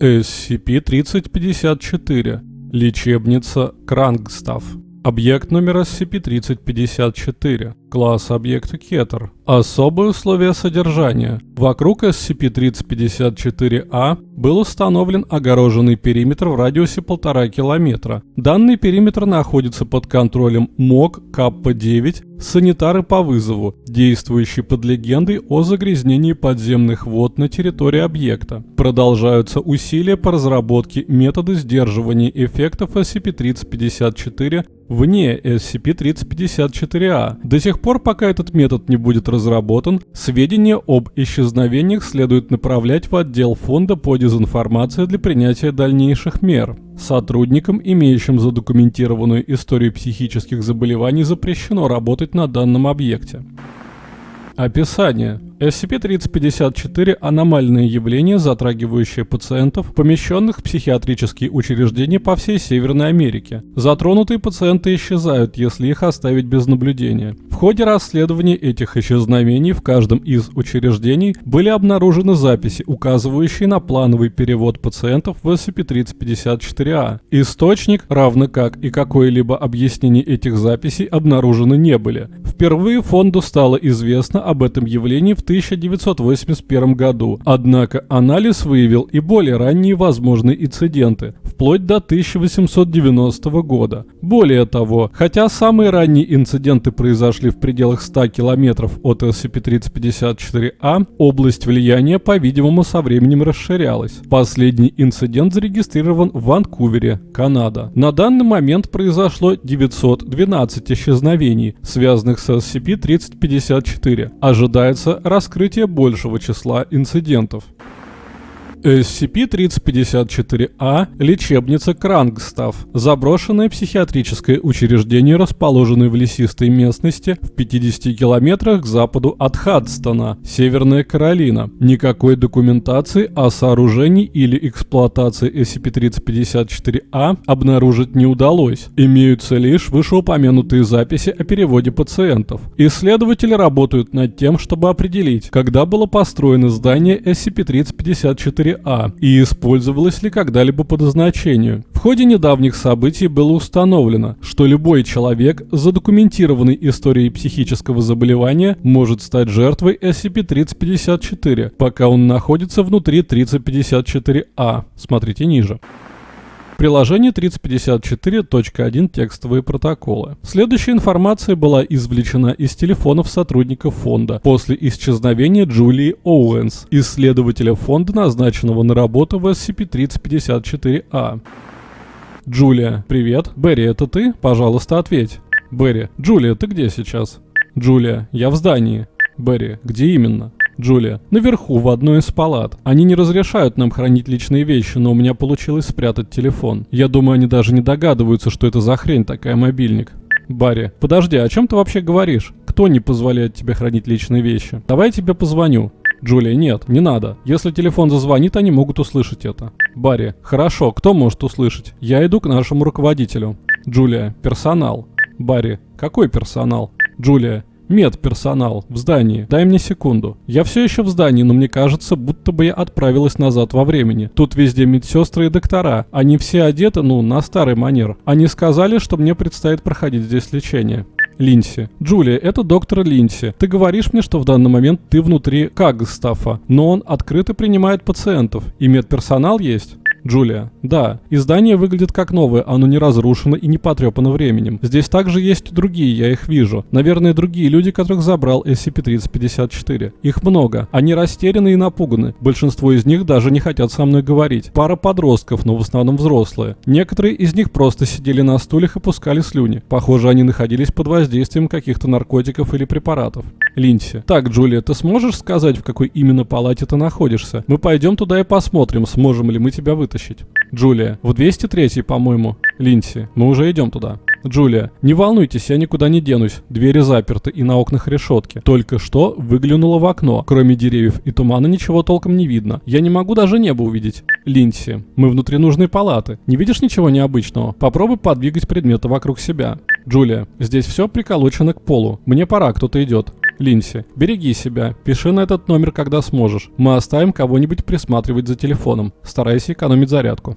SCP-3054. Лечебница Крангстав. Объект номер SCP-3054. Класс объекта Кетер. Особые условия содержания. Вокруг SCP-3054-A был установлен огороженный периметр в радиусе полтора километра. Данный периметр находится под контролем МОК Каппа-9 санитары по вызову, действующие под легендой о загрязнении подземных вод на территории объекта. Продолжаются усилия по разработке метода сдерживания эффектов SCP-3054 вне SCP-3054-A. До сих пор, пока этот метод не будет разработан, сведения об исчезновениях следует направлять в отдел фонда по дезинформации для принятия дальнейших мер. Сотрудникам, имеющим задокументированную историю психических заболеваний, запрещено работать на данном объекте. Описание. SCP-3054 – аномальное явление, затрагивающее пациентов, помещенных в психиатрические учреждения по всей Северной Америке. Затронутые пациенты исчезают, если их оставить без наблюдения. В ходе расследования этих исчезновений в каждом из учреждений были обнаружены записи, указывающие на плановый перевод пациентов в SCP-3054-A. Источник, равно как и какое-либо объяснение этих записей, обнаружены не были. Впервые фонду стало известно об этом явлении в 1981 году, однако анализ выявил и более ранние возможные инциденты, вплоть до 1890 года. Более того, хотя самые ранние инциденты произошли в пределах 100 километров от SCP-3054-A, область влияния, по-видимому, со временем расширялась. Последний инцидент зарегистрирован в Ванкувере, Канада. На данный момент произошло 912 исчезновений, связанных с SCP-3054. Ожидается раскрытие большего числа инцидентов. SCP-3054-A – лечебница Крангстав, заброшенное психиатрическое учреждение, расположенное в лесистой местности в 50 километрах к западу от Хадстона, Северная Каролина. Никакой документации о сооружении или эксплуатации SCP-3054-A обнаружить не удалось. Имеются лишь вышеупомянутые записи о переводе пациентов. Исследователи работают над тем, чтобы определить, когда было построено здание SCP-3054 а и использовалась ли когда-либо по назначению. В ходе недавних событий было установлено, что любой человек с задокументированной историей психического заболевания может стать жертвой SCP-3054, пока он находится внутри 3054-А. Смотрите ниже. Приложение 3054.1 текстовые протоколы. Следующая информация была извлечена из телефонов сотрудников фонда после исчезновения Джулии Оуэнс, исследователя фонда, назначенного на работу в SCP-3054-A. Джулия, привет. Берри, это ты? Пожалуйста, ответь. Берри, Джулия, ты где сейчас? Джулия, я в здании. Берри, где именно? Джулия. Наверху, в одной из палат. Они не разрешают нам хранить личные вещи, но у меня получилось спрятать телефон. Я думаю, они даже не догадываются, что это за хрень такая мобильник. Барри, подожди, о чем ты вообще говоришь? Кто не позволяет тебе хранить личные вещи? Давай я тебе позвоню. Джулия, нет, не надо. Если телефон зазвонит, они могут услышать это. Барри, хорошо, кто может услышать? Я иду к нашему руководителю. Джулия, персонал. Барри, какой персонал? Джулия, Медперсонал в здании. Дай мне секунду. Я все еще в здании, но мне кажется, будто бы я отправилась назад во времени. Тут везде медсестры и доктора. Они все одеты, ну, на старый манер. Они сказали, что мне предстоит проходить здесь лечение. Линси. Джулия, это доктор Линси. Ты говоришь мне, что в данный момент ты внутри Кагстафа, но он открыто принимает пациентов. И медперсонал есть? Джулия. Да, издание выглядит как новое, оно не разрушено и не потрепано временем. Здесь также есть другие, я их вижу. Наверное, другие люди, которых забрал SCP-3054. Их много. Они растеряны и напуганы. Большинство из них даже не хотят со мной говорить. Пара подростков, но в основном взрослые. Некоторые из них просто сидели на стульях и пускали слюни. Похоже, они находились под воздействием каких-то наркотиков или препаратов. Линси. Так, Джулия, ты сможешь сказать, в какой именно палате ты находишься? Мы пойдем туда и посмотрим, сможем ли мы тебя вытащить. Джулия. В 203 по-моему. Линси. Мы уже идем туда. Джулия. Не волнуйтесь, я никуда не денусь. Двери заперты и на окнах решетки. Только что выглянула в окно. Кроме деревьев и тумана ничего толком не видно. Я не могу даже небо увидеть. Линси. Мы внутри нужной палаты. Не видишь ничего необычного? Попробуй подвигать предметы вокруг себя. Джулия. Здесь все приколочено к полу. Мне пора, кто-то идет. Линси, береги себя, пиши на этот номер, когда сможешь. Мы оставим кого-нибудь присматривать за телефоном. Старайся экономить зарядку.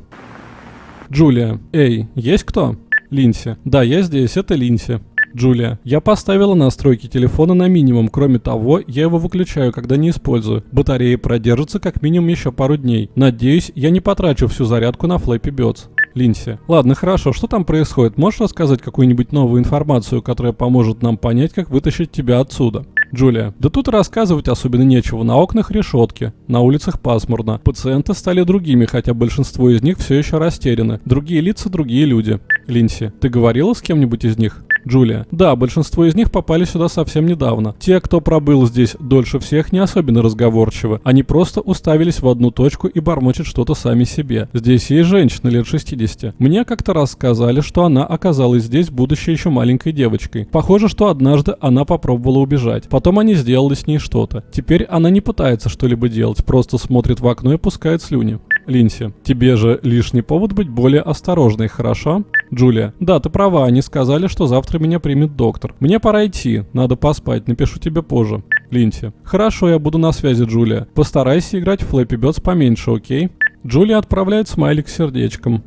Джулия, эй, есть кто? Линси, да, я здесь, это Линси. Джулия, я поставила настройки телефона на минимум. Кроме того, я его выключаю, когда не использую. Батарея продержится как минимум еще пару дней. Надеюсь, я не потрачу всю зарядку на Flappy Birds. Линси. Ладно, хорошо, что там происходит? Можешь рассказать какую-нибудь новую информацию, которая поможет нам понять, как вытащить тебя отсюда? Джулия. Да тут рассказывать особенно нечего. На окнах решетки, на улицах пасмурно. Пациенты стали другими, хотя большинство из них все еще растеряны. Другие лица, другие люди. Линси. Ты говорила с кем-нибудь из них? Джулия. Да, большинство из них попали сюда совсем недавно. Те, кто пробыл здесь дольше всех, не особенно разговорчивы. Они просто уставились в одну точку и бормочут что-то сами себе. Здесь есть женщина лет 60. Мне как-то раз сказали, что она оказалась здесь, будучи еще маленькой девочкой. Похоже, что однажды она попробовала убежать. Потом они сделали с ней что-то. Теперь она не пытается что-либо делать, просто смотрит в окно и пускает слюни. Линси, тебе же лишний повод быть более осторожной, хорошо? Джулия, да, ты права, они сказали, что завтра меня примет доктор. Мне пора идти, надо поспать, напишу тебе позже. Линси, хорошо, я буду на связи, Джулия. Постарайся играть в Flappy Birds поменьше, окей? Джулия отправляет смайлик с сердечком.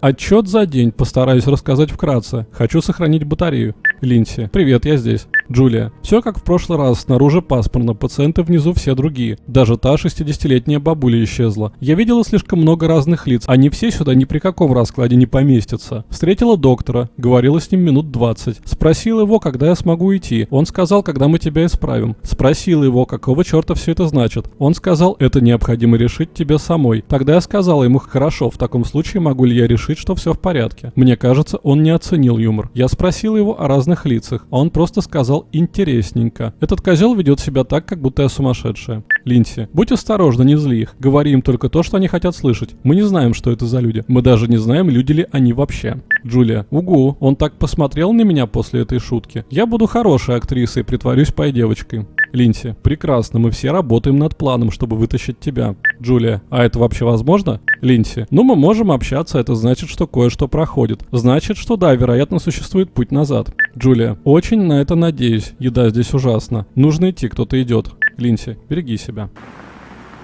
Отчет за день постараюсь рассказать вкратце. Хочу сохранить батарею. Линси. Привет, я здесь. Джулия. Все как в прошлый раз, снаружи пасмурно, пациенты внизу все другие. Даже та 60-летняя бабуля исчезла. Я видела слишком много разных лиц, они все сюда ни при каком раскладе не поместятся. Встретила доктора, говорила с ним минут 20. Спросила его, когда я смогу уйти. Он сказал, когда мы тебя исправим. Спросила его, какого черта все это значит. Он сказал, это необходимо решить тебе самой. Тогда я сказала ему, хорошо, в таком случае могу ли я решить, что все в порядке. Мне кажется, он не оценил юмор. Я спросила его о разных лицах, а он просто сказал, интересненько. Этот козел ведет себя так, как будто я сумасшедшая. Линси, будь осторожна, не зли их. Говори им только то, что они хотят слышать. Мы не знаем, что это за люди. Мы даже не знаем, люди ли они вообще. Джулия, угу, он так посмотрел на меня после этой шутки. Я буду хорошей актрисой, притворюсь пой девочкой. Линси, прекрасно, мы все работаем над планом, чтобы вытащить тебя. Джулия, а это вообще возможно? Линси, ну мы можем общаться, это значит, что кое-что проходит. Значит, что да, вероятно, существует путь назад. Джулия, очень на это надеюсь, еда здесь ужасна. Нужно идти, кто-то идет. Линси, береги себя.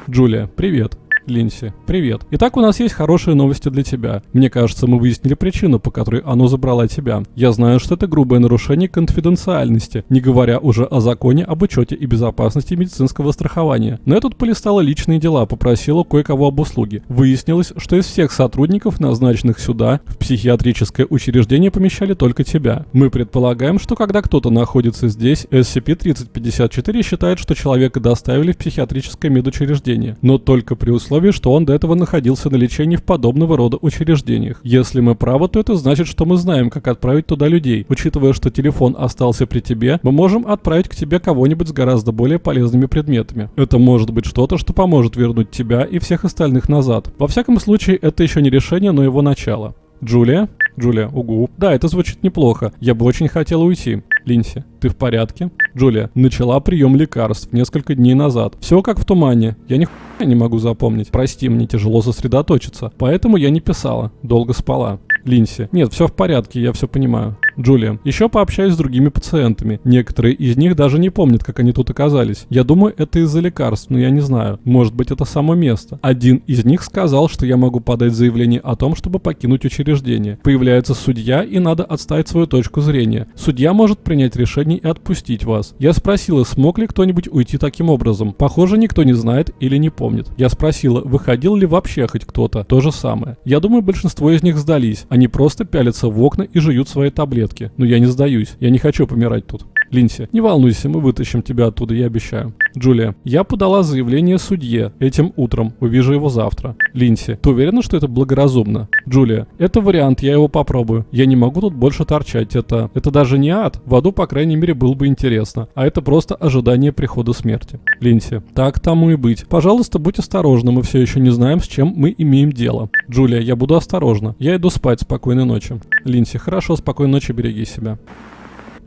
Джулия, привет. Линси. Привет. Итак, у нас есть хорошие новости для тебя. Мне кажется, мы выяснили причину, по которой оно забрало тебя. Я знаю, что это грубое нарушение конфиденциальности, не говоря уже о законе об учете и безопасности медицинского страхования. Но я тут полистала личные дела, попросила кое-кого об услуге. Выяснилось, что из всех сотрудников, назначенных сюда, в психиатрическое учреждение помещали только тебя. Мы предполагаем, что когда кто-то находится здесь, SCP-3054 считает, что человека доставили в психиатрическое медучреждение, но только при условии, условии, что он до этого находился на лечении в подобного рода учреждениях. Если мы правы, то это значит, что мы знаем, как отправить туда людей. Учитывая, что телефон остался при тебе, мы можем отправить к тебе кого-нибудь с гораздо более полезными предметами. Это может быть что-то, что поможет вернуть тебя и всех остальных назад. Во всяком случае, это еще не решение, но его начало. Джулия? Джулия, угу. Да, это звучит неплохо. Я бы очень хотела уйти. Линси, ты в порядке? Джулия, начала прием лекарств несколько дней назад. Все как в тумане. Я ни не могу запомнить. Прости, мне тяжело сосредоточиться. Поэтому я не писала. Долго спала. Линси. Нет, все в порядке, я все понимаю. Джулия. Еще пообщаюсь с другими пациентами. Некоторые из них даже не помнят, как они тут оказались. Я думаю, это из-за лекарств, но я не знаю. Может быть, это само место. Один из них сказал, что я могу подать заявление о том, чтобы покинуть учреждение. Появляется судья, и надо отставить свою точку зрения. Судья может принять решение и отпустить вас. Я спросила, смог ли кто-нибудь уйти таким образом. Похоже, никто не знает или не помнит. Я спросила, выходил ли вообще хоть кто-то. То же самое. Я думаю, большинство из них сдались. Они просто пялятся в окна и жуют свои таблетки. Но я не сдаюсь. Я не хочу помирать тут. Линси, не волнуйся, мы вытащим тебя оттуда, я обещаю. Джулия, я подала заявление судье этим утром, увижу его завтра. Линси, ты уверена, что это благоразумно? Джулия, это вариант, я его попробую. Я не могу тут больше торчать, это... Это даже не ад, в аду, по крайней мере, было бы интересно. А это просто ожидание прихода смерти. Линси, так тому и быть. Пожалуйста, будь осторожна, мы все еще не знаем, с чем мы имеем дело. Джулия, я буду осторожна. Я иду спать, спокойной ночи. Линси, хорошо, спокойной ночи, береги себя.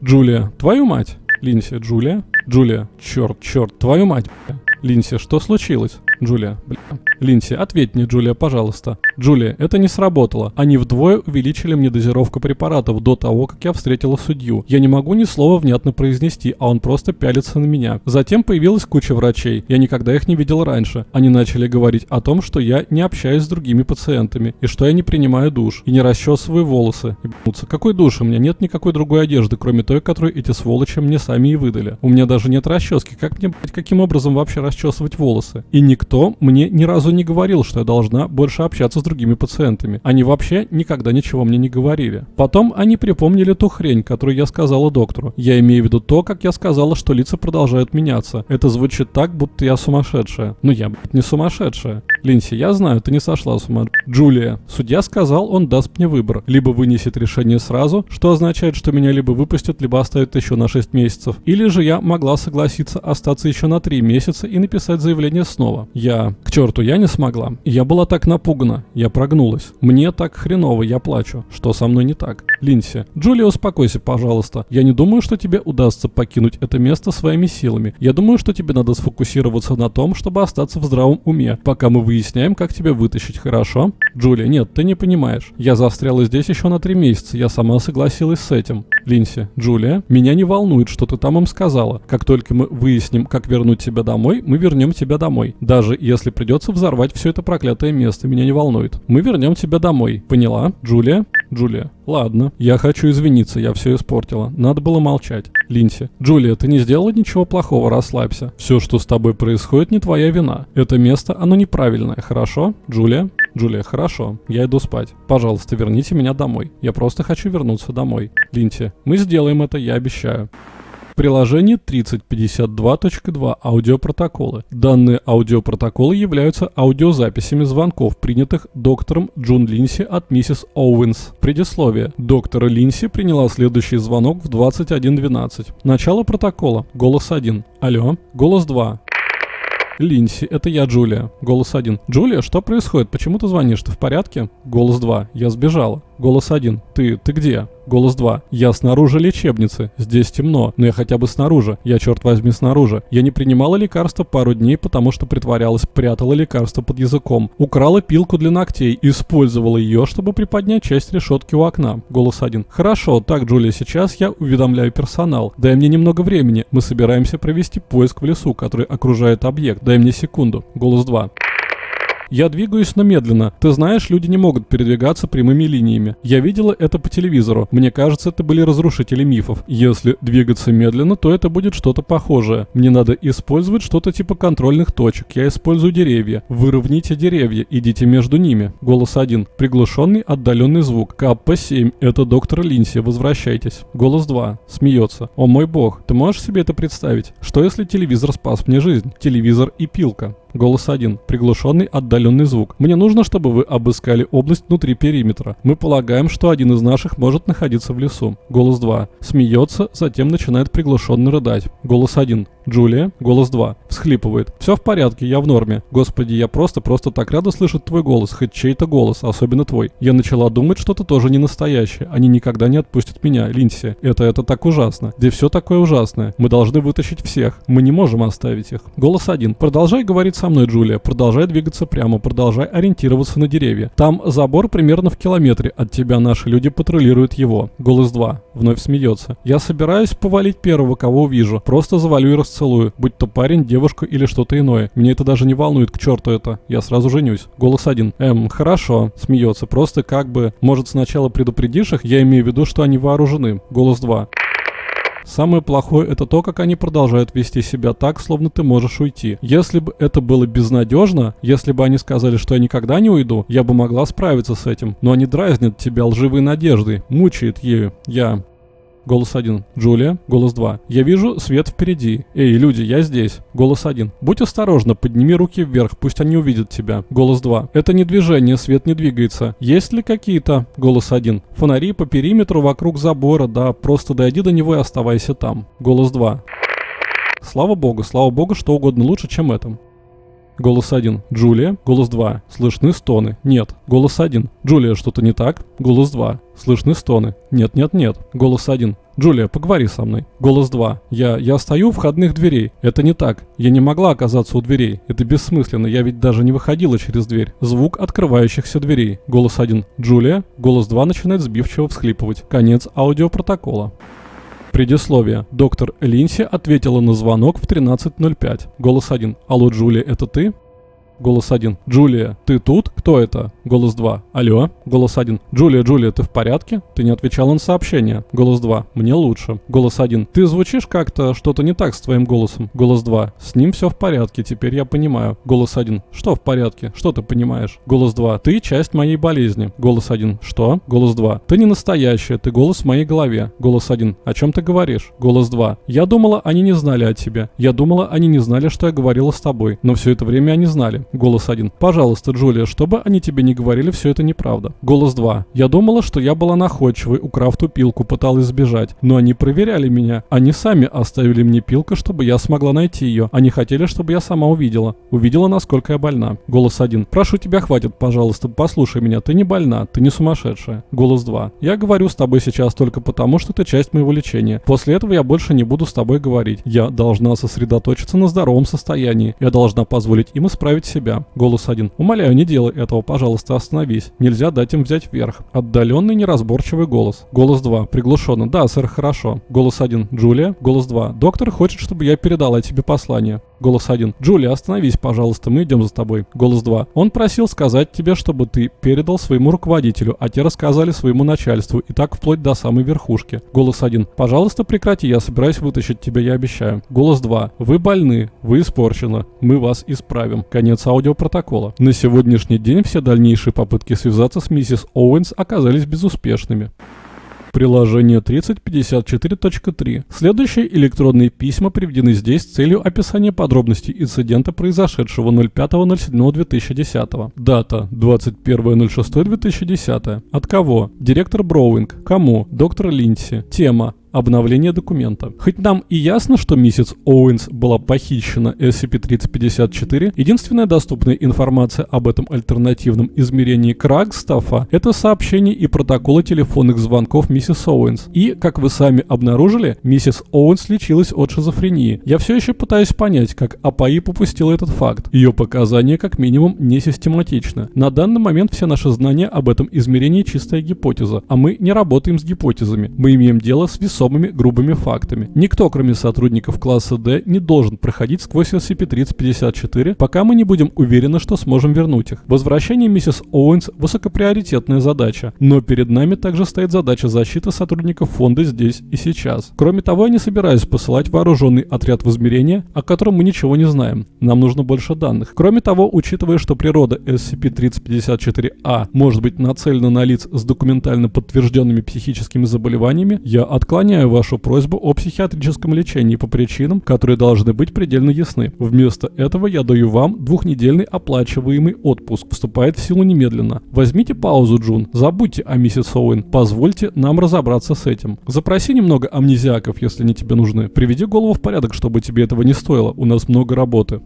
Джулия, твою мать. Линси, Джулия? Джулия, черт, черт, твою мать. Линси, что случилось? Джулия, бля. Линси, ответь мне, Джулия, пожалуйста. Джулия, это не сработало. Они вдвое увеличили мне дозировку препаратов до того, как я встретила судью. Я не могу ни слова внятно произнести, а он просто пялится на меня. Затем появилась куча врачей. Я никогда их не видел раньше. Они начали говорить о том, что я не общаюсь с другими пациентами, и что я не принимаю душ, и не расчесываю волосы. Ебнуться. Какой душ? У меня нет никакой другой одежды, кроме той, которую эти сволочи мне сами и выдали. У меня даже нет расчески. Как мне, блядь, каким образом вообще расчесывать волосы? И никто мне ни разу не говорил, что я должна больше общаться с другими пациентами. Они вообще никогда ничего мне не говорили. Потом они припомнили ту хрень, которую я сказала доктору. Я имею в виду то, как я сказала, что лица продолжают меняться. Это звучит так, будто я сумасшедшая. Но я, блядь, не сумасшедшая. Линси, я знаю, ты не сошла с ума. Джулия, судья сказал, он даст мне выбор. Либо вынесет решение сразу, что означает, что меня либо выпустят, либо оставят еще на 6 месяцев. Или же я могла согласиться остаться еще на 3 месяца и написать заявление снова. Я... К черту, я не смогла. Я была так напугана. Я прогнулась. Мне так хреново, я плачу. Что со мной не так? Линси, Джулия, успокойся, пожалуйста. Я не думаю, что тебе удастся покинуть это место своими силами. Я думаю, что тебе надо сфокусироваться на том, чтобы остаться в здравом уме, пока мы выясняем, как тебя вытащить, хорошо? Джулия, нет, ты не понимаешь. Я застряла здесь еще на три месяца, я сама согласилась с этим. Линси, Джулия, меня не волнует, что ты там им сказала. Как только мы выясним, как вернуть тебя домой, мы вернем тебя домой. Даже если придется взорвать все это проклятое место, меня не волнует. Мы вернем тебя домой. Поняла? Джулия? Джулия. Ладно, я хочу извиниться, я все испортила. Надо было молчать. Линси. Джулия, ты не сделала ничего плохого, расслабься. Все, что с тобой происходит, не твоя вина. Это место, оно неправильное, хорошо? Джулия? Джулия, хорошо, я иду спать. Пожалуйста, верните меня домой. Я просто хочу вернуться домой. Линси, мы сделаем это, я обещаю. Приложение 3052.2 аудиопротоколы. Данные аудиопротоколы являются аудиозаписями звонков, принятых доктором Джун Линси от миссис Оуэнс. Предисловие. Доктора Линси приняла следующий звонок в 21.12. Начало протокола. Голос 1. Алло. Голос 2. Линси, это я, Джулия. Голос 1. Джулия, что происходит? Почему ты звонишь? Ты в порядке? Голос 2. Я сбежала. Голос 1. Ты, ты где? Голос 2. Я снаружи лечебницы. Здесь темно, но я хотя бы снаружи. Я, черт возьми, снаружи. Я не принимала лекарства пару дней, потому что притворялась, прятала лекарство под языком. Украла пилку для ногтей, использовала ее, чтобы приподнять часть решетки у окна. Голос 1. Хорошо, так, Джулия, сейчас я уведомляю персонал. Дай мне немного времени. Мы собираемся провести поиск в лесу, который окружает объект. Дай мне секунду. Голос 2. Я двигаюсь, но медленно. Ты знаешь, люди не могут передвигаться прямыми линиями. Я видела это по телевизору. Мне кажется, это были разрушители мифов. Если двигаться медленно, то это будет что-то похожее. Мне надо использовать что-то типа контрольных точек. Я использую деревья. Выровняйте деревья, идите между ними. Голос 1. Приглушенный отдаленный звук. КП-7. Это доктор Линси. Возвращайтесь. Голос 2. Смеется. О мой бог, ты можешь себе это представить? Что если телевизор спас мне жизнь? Телевизор и пилка. Голос 1. Приглушенный отдаленный звук. Мне нужно, чтобы вы обыскали область внутри периметра. Мы полагаем, что один из наших может находиться в лесу. Голос 2. Смеется, затем начинает приглушенно рыдать. Голос 1. Джулия. Голос 2. Всхлипывает. Все в порядке, я в норме. Господи, я просто-просто так рада слышать твой голос, хоть чей-то голос, особенно твой. Я начала думать, что ты тоже не настоящий. Они никогда не отпустят меня, Линси. Это, это так ужасно. Где все такое ужасное. Мы должны вытащить всех. Мы не можем оставить их. Голос 1. Продолжай говорить со мной, Джулия. Продолжай двигаться прямо, продолжай ориентироваться на деревья. Там забор примерно в километре от тебя. Наши люди патрулируют его. Голос 2. Вновь смеется. Я собираюсь повалить первого, кого увижу. Просто завалю и расцелую. Будь то парень, девушка или что-то иное. Мне это даже не волнует, к черту это. Я сразу женюсь. Голос 1. Эм, хорошо. Смеется. Просто как бы, может сначала предупредишь их? Я имею в виду, что они вооружены. Голос 2. Самое плохое это то, как они продолжают вести себя так, словно ты можешь уйти. Если бы это было безнадежно, если бы они сказали, что я никогда не уйду, я бы могла справиться с этим. Но они дразнят тебя лживой надеждой, мучают ею. Я Голос 1. Джулия. Голос 2. Я вижу свет впереди. Эй, люди, я здесь. Голос 1. Будь осторожна, подними руки вверх, пусть они увидят тебя. Голос 2. Это не движение, свет не двигается. Есть ли какие-то? Голос 1. Фонари по периметру вокруг забора, да, просто дойди до него и оставайся там. Голос 2. Слава богу, слава богу, что угодно лучше, чем этом. Голос 1. Джулия. Голос 2. Слышны стоны. Нет. Голос 1. Джулия, что-то не так? Голос 2. Слышны стоны. Нет, нет, нет. Голос 1. Джулия, поговори со мной. Голос 2. Я, я стою у входных дверей. Это не так. Я не могла оказаться у дверей. Это бессмысленно. Я ведь даже не выходила через дверь. Звук открывающихся дверей. Голос 1. Джулия. Голос 2 начинает сбивчиво всхлипывать. Конец аудиопротокола. Предисловие. Доктор Линси ответила на звонок в 13.05. Голос 1. Алло, Джулия, это ты? Голос 1. Джулия, ты тут? Кто это? Голос 2. Алло. Голос 1. Джулия, Джулия, ты в порядке? Ты не отвечала на сообщение. Голос 2. Мне лучше. Голос 1. Ты звучишь как-то, что-то не так с твоим голосом. Голос 2. С ним все в порядке, теперь я понимаю. Голос 1. Что в порядке? Что ты понимаешь? Голос 2. Ты часть моей болезни. Голос 1. Что? Голос 2. Ты не настоящая, ты голос в моей голове. Голос 1. О чем ты говоришь? Голос 2. Я думала, они не знали о тебе. Я думала, они не знали, что я говорила с тобой. Но все это время они знали. Голос 1. Пожалуйста, Джулия, чтобы они тебе не говорили, все это неправда. Голос 2. Я думала, что я была находчивой, украв ту пилку, пыталась сбежать. Но они проверяли меня. Они сами оставили мне пилку, чтобы я смогла найти ее. Они хотели, чтобы я сама увидела. Увидела, насколько я больна. Голос 1. Прошу тебя, хватит, пожалуйста, послушай меня. Ты не больна, ты не сумасшедшая. Голос 2. Я говорю с тобой сейчас только потому, что ты часть моего лечения. После этого я больше не буду с тобой говорить. Я должна сосредоточиться на здоровом состоянии. Я должна позволить им исправить себя. Голос один. Умоляю, не делай этого, пожалуйста, остановись. Нельзя дать им взять вверх. Отдаленный неразборчивый голос. Голос 2. Приглушенно. Да, сэр, хорошо. Голос 1. Джулия. Голос 2. Доктор хочет, чтобы я передала тебе послание. Голос 1. Джулия, остановись, пожалуйста, мы идем за тобой. Голос 2. Он просил сказать тебе, чтобы ты передал своему руководителю, а те рассказали своему начальству, и так вплоть до самой верхушки. Голос 1. Пожалуйста, прекрати, я собираюсь вытащить тебя, я обещаю. Голос 2. Вы больны, вы испорчены, мы вас исправим. Конец аудиопротокола протокола. На сегодняшний день все дальнейшие попытки связаться с миссис Оуэнс оказались безуспешными. Приложение 3054.3. Следующие электронные письма приведены здесь с целью описания подробностей инцидента, произошедшего 05.07.2010. Дата 21.06.2010. От кого? Директор Броуинг. Кому? Доктор Линдси. Тема обновление документа. Хоть нам и ясно, что миссис Оуэнс была похищена SCP-3054, единственная доступная информация об этом альтернативном измерении Крагстафа – это сообщения и протоколы телефонных звонков миссис Оуэнс. И, как вы сами обнаружили, миссис Оуэнс лечилась от шизофрении. Я все еще пытаюсь понять, как АПАИ попустила этот факт. Ее показания, как минимум, не систематичны. На данный момент все наши знания об этом измерении чистая гипотеза, а мы не работаем с гипотезами. Мы имеем дело с весом весомыми грубыми фактами. Никто, кроме сотрудников класса D, не должен проходить сквозь SCP-3054, пока мы не будем уверены, что сможем вернуть их. Возвращение миссис Оуэнс – высокоприоритетная задача, но перед нами также стоит задача защиты сотрудников фонда здесь и сейчас. Кроме того, я не собираюсь посылать вооруженный отряд в измерение, о котором мы ничего не знаем. Нам нужно больше данных. Кроме того, учитывая, что природа SCP-3054-A может быть нацелена на лиц с документально подтвержденными психическими заболеваниями, я отклоняю отклоняю вашу просьбу о психиатрическом лечении по причинам, которые должны быть предельно ясны. Вместо этого я даю вам двухнедельный оплачиваемый отпуск. Вступает в силу немедленно. Возьмите паузу, Джун. Забудьте о миссис Оуэн. Позвольте нам разобраться с этим. Запроси немного амнезиаков, если они тебе нужны. Приведи голову в порядок, чтобы тебе этого не стоило. У нас много работы.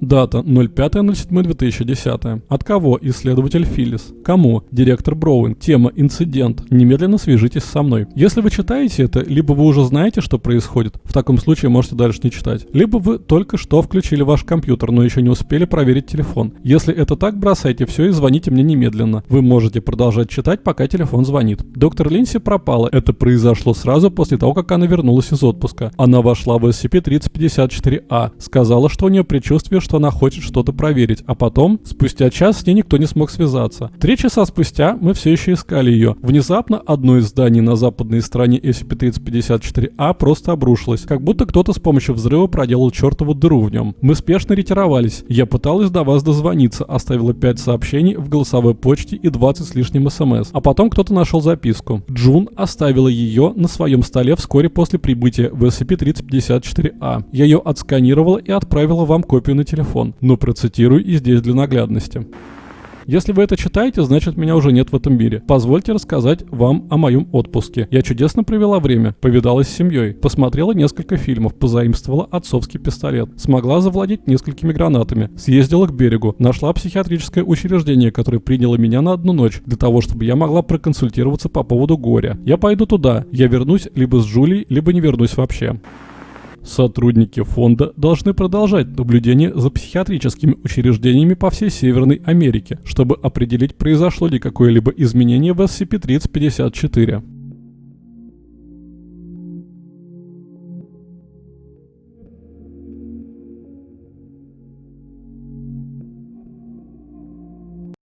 Дата 05.07.2010. От кого? Исследователь Филлис. Кому? Директор Броуин. Тема «Инцидент». Немедленно свяжитесь со мной. Если вы читаете это, либо вы уже знаете, что происходит, в таком случае можете дальше не читать. Либо вы только что включили ваш компьютер, но еще не успели проверить телефон. Если это так, бросайте все и звоните мне немедленно. Вы можете продолжать читать, пока телефон звонит. Доктор Линси пропала. Это произошло сразу после того, как она вернулась из отпуска. Она вошла в SCP-3054-A. Сказала, что у нее предчувствие, что она хочет что-то проверить, а потом, спустя час, с ней никто не смог связаться. Три часа спустя мы все еще искали ее. Внезапно одно из зданий на западной стороне SCP-3054-A просто обрушилось, как будто кто-то с помощью взрыва проделал чертову дыру в нем. Мы спешно ретировались. Я пыталась до вас дозвониться, оставила 5 сообщений в голосовой почте и 20 с лишним смс. А потом кто-то нашел записку. Джун оставила ее на своем столе вскоре после прибытия в SCP-3054-A. Я ее отсканировала и отправила вам копию на телефон телефон, но процитирую и здесь для наглядности. Если вы это читаете, значит меня уже нет в этом мире. Позвольте рассказать вам о моем отпуске. Я чудесно провела время, повидалась с семьей, посмотрела несколько фильмов, позаимствовала отцовский пистолет, смогла завладеть несколькими гранатами, съездила к берегу, нашла психиатрическое учреждение, которое приняло меня на одну ночь, для того, чтобы я могла проконсультироваться по поводу горя. Я пойду туда, я вернусь либо с Джулией, либо не вернусь вообще. Сотрудники фонда должны продолжать наблюдение за психиатрическими учреждениями по всей Северной Америке, чтобы определить, произошло ли какое-либо изменение в SCP-3054.